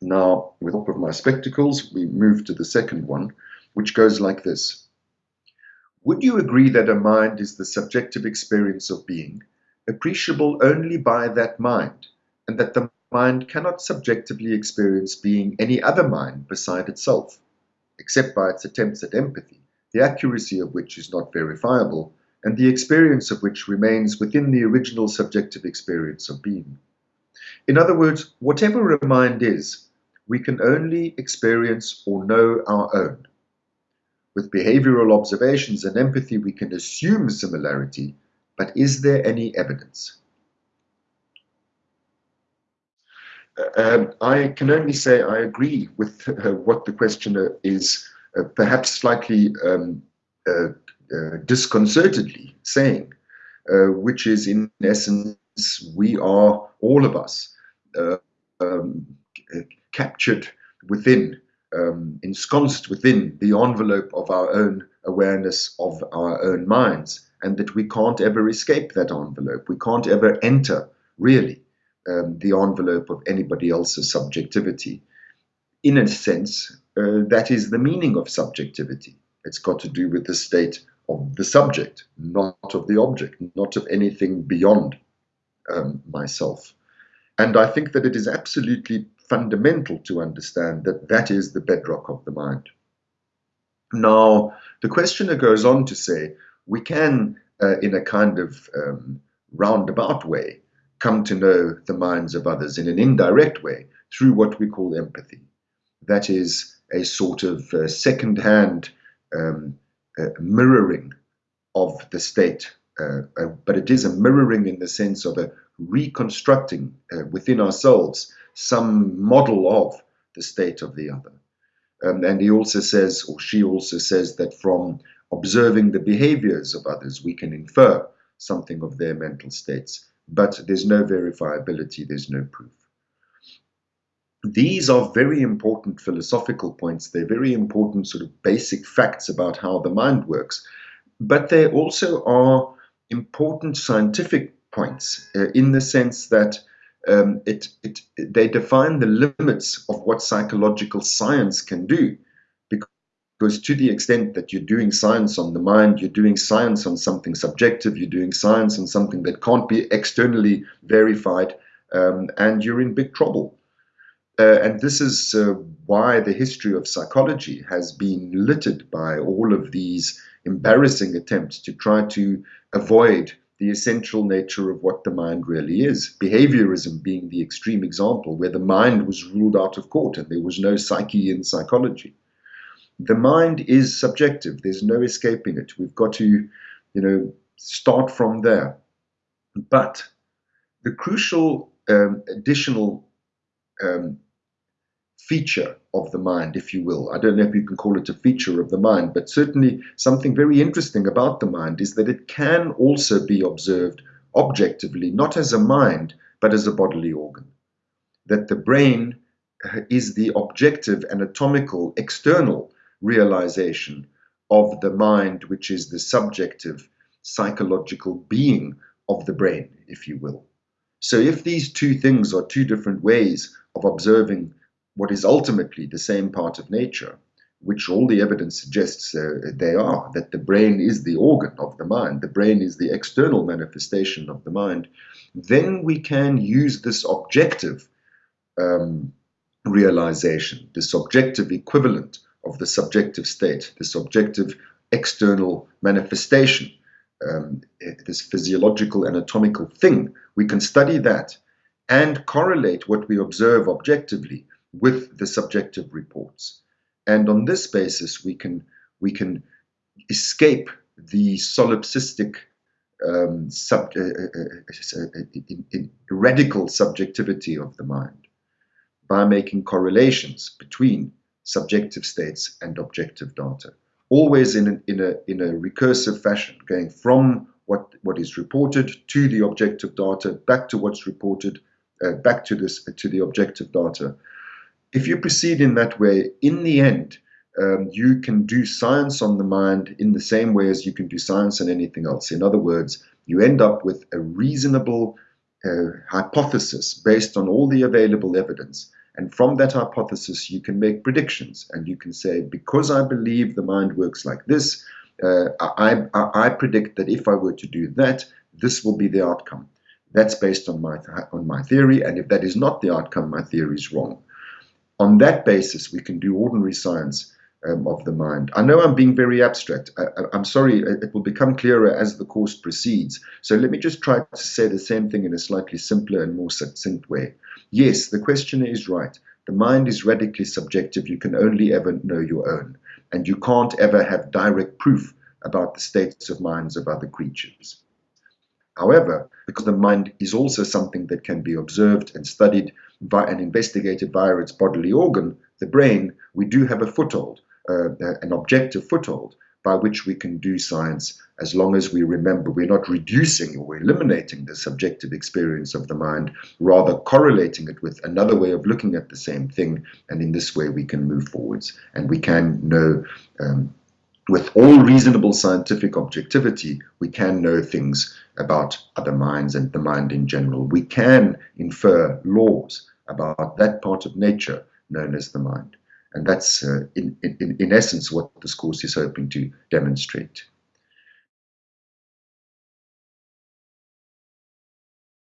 Now, with help of my spectacles, we move to the second one, which goes like this. Would you agree that a mind is the subjective experience of being, appreciable only by that mind, and that the mind cannot subjectively experience being any other mind beside itself, except by its attempts at empathy, the accuracy of which is not verifiable, and the experience of which remains within the original subjective experience of being. In other words, whatever a mind is, we can only experience or know our own. With behavioral observations and empathy, we can assume similarity, but is there any evidence? Uh, um, I can only say I agree with uh, what the questioner is uh, perhaps slightly um, uh, uh disconcertedly saying, uh, which is in essence, we are all of us um, captured within, um, ensconced within the envelope of our own awareness of our own minds, and that we can't ever escape that envelope. We can't ever enter, really, um, the envelope of anybody else's subjectivity. In a sense, uh, that is the meaning of subjectivity. It's got to do with the state of the subject, not of the object, not of anything beyond um, myself. And I think that it is absolutely fundamental to understand that that is the bedrock of the mind. Now, the questioner goes on to say we can, uh, in a kind of um, roundabout way, come to know the minds of others in an indirect way through what we call empathy. That is a sort of uh, second hand um, uh, mirroring of the state, uh, uh, but it is a mirroring in the sense of a reconstructing uh, within ourselves some model of the state of the other. Um, and he also says, or she also says, that from observing the behaviors of others, we can infer something of their mental states. But there's no verifiability, there's no proof. These are very important philosophical points. They're very important sort of basic facts about how the mind works. But they also are important scientific points uh, in the sense that um, it, it, they define the limits of what psychological science can do. Because to the extent that you're doing science on the mind, you're doing science on something subjective, you're doing science on something that can't be externally verified, um, and you're in big trouble. Uh, and this is uh, why the history of psychology has been littered by all of these embarrassing attempts to try to avoid the essential nature of what the mind really is. Behaviorism being the extreme example, where the mind was ruled out of court and there was no psyche in psychology. The mind is subjective, there's no escaping it. We've got to, you know, start from there. But the crucial um, additional um, feature of the mind, if you will. I don't know if you can call it a feature of the mind, but certainly something very interesting about the mind is that it can also be observed objectively, not as a mind, but as a bodily organ. That the brain uh, is the objective, anatomical, external realization of the mind, which is the subjective, psychological being of the brain, if you will. So, if these two things are two different ways of observing what is ultimately the same part of nature, which all the evidence suggests uh, they are, that the brain is the organ of the mind, the brain is the external manifestation of the mind, then we can use this objective um, realization, this objective equivalent of the subjective state, this objective external manifestation, um, this physiological anatomical thing. We can study that and correlate what we observe objectively with the subjective reports. And on this basis, we can, we can escape the solipsistic um, sub, uh, uh, uh, radical subjectivity of the mind by making correlations between subjective states and objective data, always in, an, in, a, in a recursive fashion, going from what, what is reported to the objective data, back to what's reported, uh, back to, this, to the objective data, if you proceed in that way, in the end, um, you can do science on the mind in the same way as you can do science on anything else. In other words, you end up with a reasonable uh, hypothesis based on all the available evidence. And from that hypothesis, you can make predictions and you can say, because I believe the mind works like this, uh, I, I, I, predict that if I were to do that, this will be the outcome. That's based on my, on my theory, and if that is not the outcome, my theory is wrong. On that basis, we can do ordinary science um, of the mind. I know I'm being very abstract. I, am sorry, it will become clearer as the course proceeds. So let me just try to say the same thing in a slightly simpler and more succinct way. Yes, the questioner is right. The mind is radically subjective. You can only ever know your own. And you can't ever have direct proof about the states of minds of other creatures. However, because the mind is also something that can be observed and studied by, and investigated via its bodily organ, the brain, we do have a foothold uh, an objective foothold by which we can do science as long as we remember we're not reducing or eliminating the subjective experience of the mind, rather correlating it with another way of looking at the same thing. And in this way, we can move forwards and we can know. Um, with all reasonable scientific objectivity, we can know things about other minds and the mind in general. We can infer laws about that part of nature known as the mind. And that's, uh, in, in, in essence, what this course is hoping to demonstrate.